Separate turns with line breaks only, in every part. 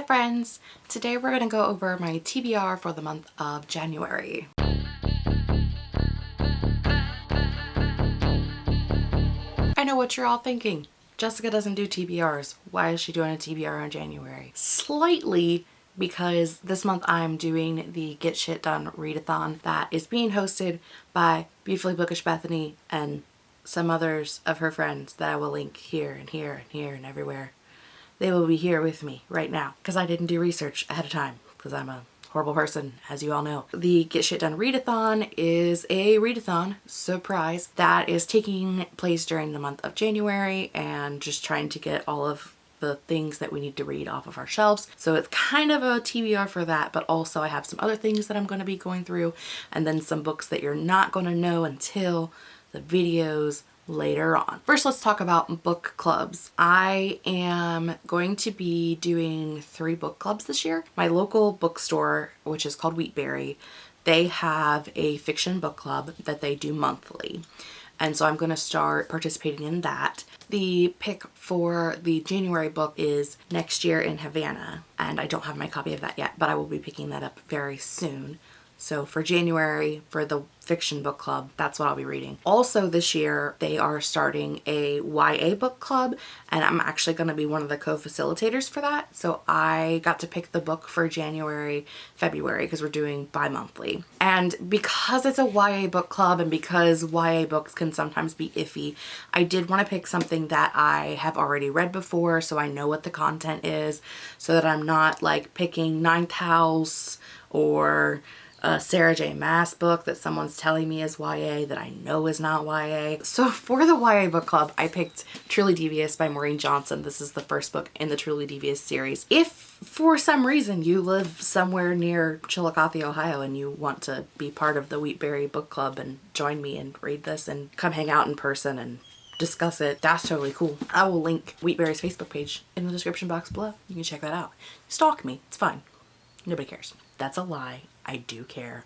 Hi friends! Today we're going to go over my TBR for the month of January. I know what you're all thinking. Jessica doesn't do TBRs. Why is she doing a TBR in January? Slightly because this month I'm doing the Get Shit Done readathon that is being hosted by Beautifully Bookish Bethany and some others of her friends that I will link here and here and here and everywhere. They will be here with me right now because I didn't do research ahead of time because I'm a horrible person, as you all know. The Get Shit Done Readathon is a readathon, surprise, that is taking place during the month of January and just trying to get all of the things that we need to read off of our shelves. So it's kind of a TBR for that, but also I have some other things that I'm going to be going through and then some books that you're not going to know until the videos later on. First, let's talk about book clubs. I am going to be doing three book clubs this year. My local bookstore, which is called Wheatberry, they have a fiction book club that they do monthly. And so I'm going to start participating in that. The pick for the January book is Next Year in Havana. And I don't have my copy of that yet, but I will be picking that up very soon. So for January, for the fiction book club, that's what I'll be reading. Also this year, they are starting a YA book club and I'm actually going to be one of the co-facilitators for that. So I got to pick the book for January, February because we're doing bi-monthly. And because it's a YA book club and because YA books can sometimes be iffy, I did want to pick something that I have already read before so I know what the content is so that I'm not like picking Ninth House or a Sarah J Maas book that someone's telling me is YA that I know is not YA. So for the YA book club, I picked Truly Devious by Maureen Johnson. This is the first book in the Truly Devious series. If for some reason you live somewhere near Chillicothe, Ohio and you want to be part of the Wheatberry book club and join me and read this and come hang out in person and discuss it, that's totally cool. I will link Wheatberry's Facebook page in the description box below. You can check that out. Stalk me. It's fine. Nobody cares. That's a lie. I do care.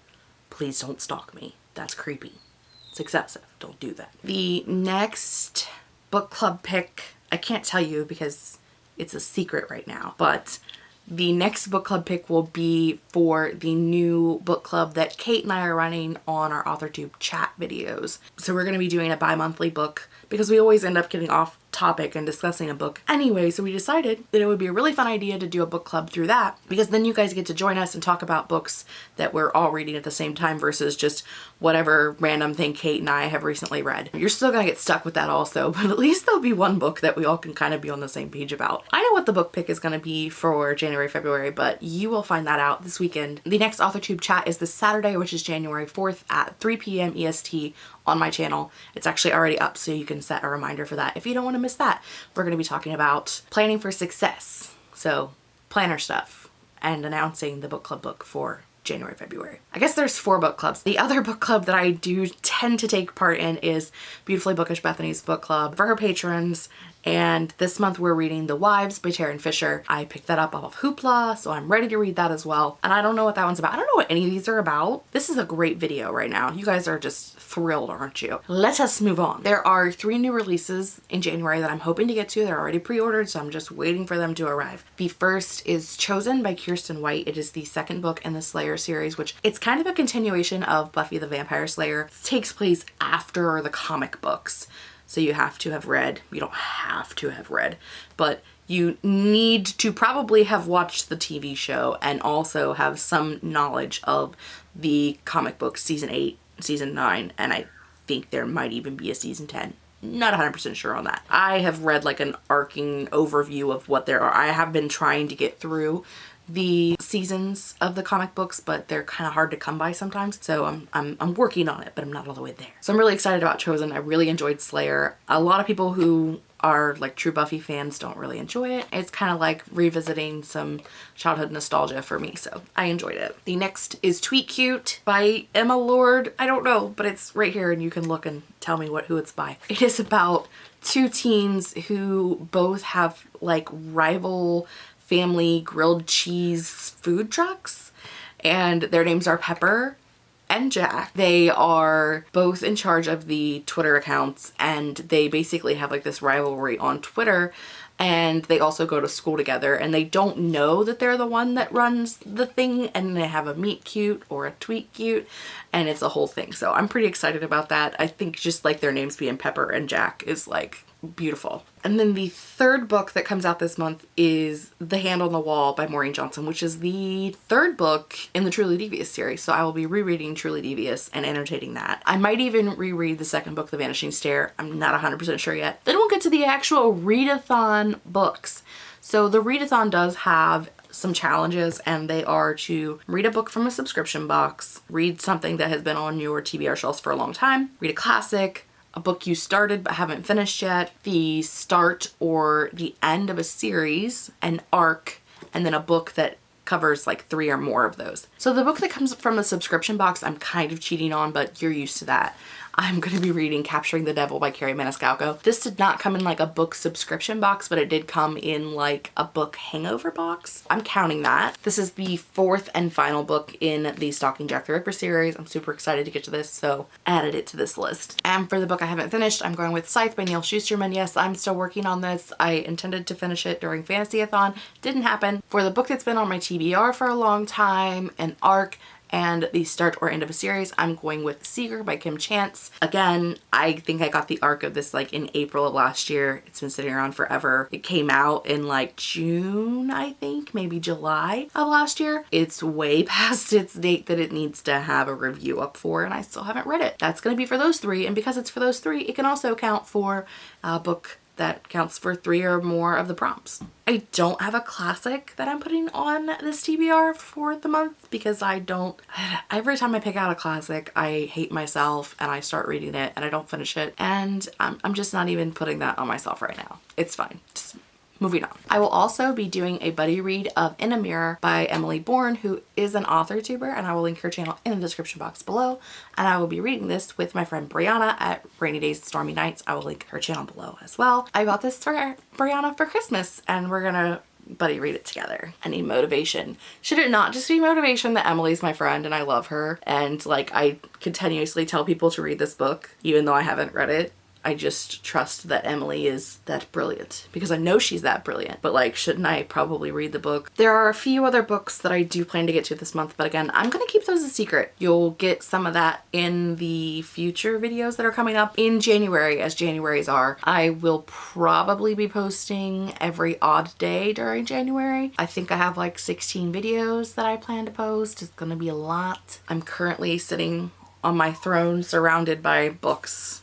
Please don't stalk me. That's creepy. It's excessive. Don't do that. The next book club pick, I can't tell you because it's a secret right now, but the next book club pick will be for the new book club that Kate and I are running on our AuthorTube chat videos. So we're going to be doing a bi-monthly book because we always end up getting off topic and discussing a book anyway so we decided that it would be a really fun idea to do a book club through that because then you guys get to join us and talk about books that we're all reading at the same time versus just whatever random thing Kate and I have recently read. You're still gonna get stuck with that also but at least there'll be one book that we all can kind of be on the same page about. I know what the book pick is gonna be for January, February but you will find that out this weekend. The next AuthorTube chat is this Saturday which is January 4th at 3 p.m. EST on my channel. It's actually already up so you can set a reminder for that if you don't want to miss that. We're going to be talking about planning for success. So planner stuff and announcing the book club book for January, February. I guess there's four book clubs. The other book club that I do tend to take part in is Beautifully Bookish Bethany's book club for her patrons and this month we're reading The Wives by Tarryn Fisher. I picked that up off of Hoopla, so I'm ready to read that as well. And I don't know what that one's about. I don't know what any of these are about. This is a great video right now. You guys are just thrilled, aren't you? Let us move on. There are three new releases in January that I'm hoping to get to. They're already pre-ordered, so I'm just waiting for them to arrive. The first is Chosen by Kiersten White. It is the second book in the Slayer series, which it's kind of a continuation of Buffy the Vampire Slayer. It takes place after the comic books. So you have to have read, you don't have to have read, but you need to probably have watched the TV show and also have some knowledge of the comic book season 8, season 9, and I think there might even be a season 10 not 100% sure on that. I have read like an arcing overview of what there are. I have been trying to get through the seasons of the comic books, but they're kind of hard to come by sometimes. So I'm, I'm, I'm working on it, but I'm not all the way there. So I'm really excited about Chosen. I really enjoyed Slayer. A lot of people who are like true Buffy fans don't really enjoy it. It's kind of like revisiting some childhood nostalgia for me, so I enjoyed it. The next is Tweet Cute by Emma Lord. I don't know, but it's right here and you can look and tell me what who it's by. It is about two teens who both have like rival family grilled cheese food trucks and their names are Pepper and Jack. They are both in charge of the Twitter accounts and they basically have like this rivalry on Twitter and they also go to school together and they don't know that they're the one that runs the thing and they have a meet cute or a tweet cute and it's a whole thing. So I'm pretty excited about that. I think just like their names being Pepper and Jack is like beautiful. And then the third book that comes out this month is The Hand on the Wall by Maureen Johnson, which is the third book in the Truly Devious series. So I will be rereading Truly Devious and annotating that. I might even reread the second book, The Vanishing Stair. I'm not 100% sure yet. Then we'll get to the actual readathon books. So the readathon does have some challenges and they are to read a book from a subscription box, read something that has been on your TBR shelves for a long time, read a classic, a book you started but haven't finished yet, the start or the end of a series, an arc, and then a book that covers like three or more of those. So the book that comes from the subscription box, I'm kind of cheating on, but you're used to that. I'm going to be reading Capturing the Devil by Kerri Maniscalco. This did not come in like a book subscription box, but it did come in like a book hangover box. I'm counting that. This is the fourth and final book in the Stalking Jack the Ripper series. I'm super excited to get to this, so added it to this list. And for the book I haven't finished, I'm going with Scythe by Neal Shusterman. Yes, I'm still working on this. I intended to finish it during Fantasy-a-thon. Didn't happen. For the book that's been on my TBR for a long time, an arc, and the start or end of a series, I'm going with Seeker by Kim Chance. Again, I think I got the arc of this like in April of last year. It's been sitting around forever. It came out in like June, I think, maybe July of last year. It's way past its date that it needs to have a review up for and I still haven't read it. That's going to be for those three and because it's for those three, it can also count for a book that counts for three or more of the prompts. I don't have a classic that I'm putting on this TBR for the month because I don't, every time I pick out a classic, I hate myself and I start reading it and I don't finish it. And I'm, I'm just not even putting that on myself right now. It's fine. Just moving on. I will also be doing a buddy read of In a Mirror by Emily Bourne, who is an author tuber, and I will link her channel in the description box below. And I will be reading this with my friend Brianna at Rainy Days Stormy Nights. I will link her channel below as well. I bought this for Brianna for Christmas, and we're gonna buddy read it together. I need motivation. Should it not just be motivation that Emily's my friend and I love her and like I continuously tell people to read this book even though I haven't read it I just trust that Emily is that brilliant because I know she's that brilliant. But like, shouldn't I probably read the book? There are a few other books that I do plan to get to this month, but again, I'm gonna keep those a secret. You'll get some of that in the future videos that are coming up in January as January's are. I will probably be posting every odd day during January. I think I have like 16 videos that I plan to post. It's gonna be a lot. I'm currently sitting on my throne surrounded by books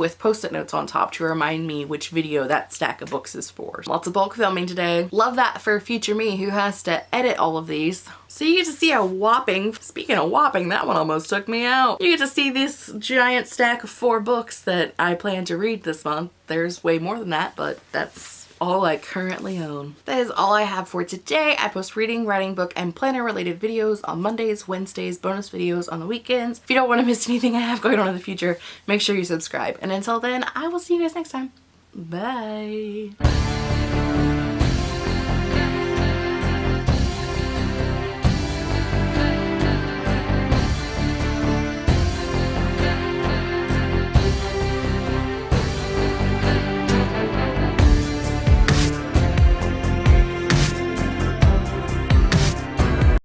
with post-it notes on top to remind me which video that stack of books is for. Lots of bulk filming today. Love that for future me who has to edit all of these. So you get to see a whopping, speaking of whopping, that one almost took me out. You get to see this giant stack of four books that I plan to read this month. There's way more than that, but that's all I currently own. That is all I have for today. I post reading, writing, book, and planner related videos on Mondays, Wednesdays, bonus videos on the weekends. If you don't want to miss anything I have going on in the future, make sure you subscribe. And until then, I will see you guys next time. Bye.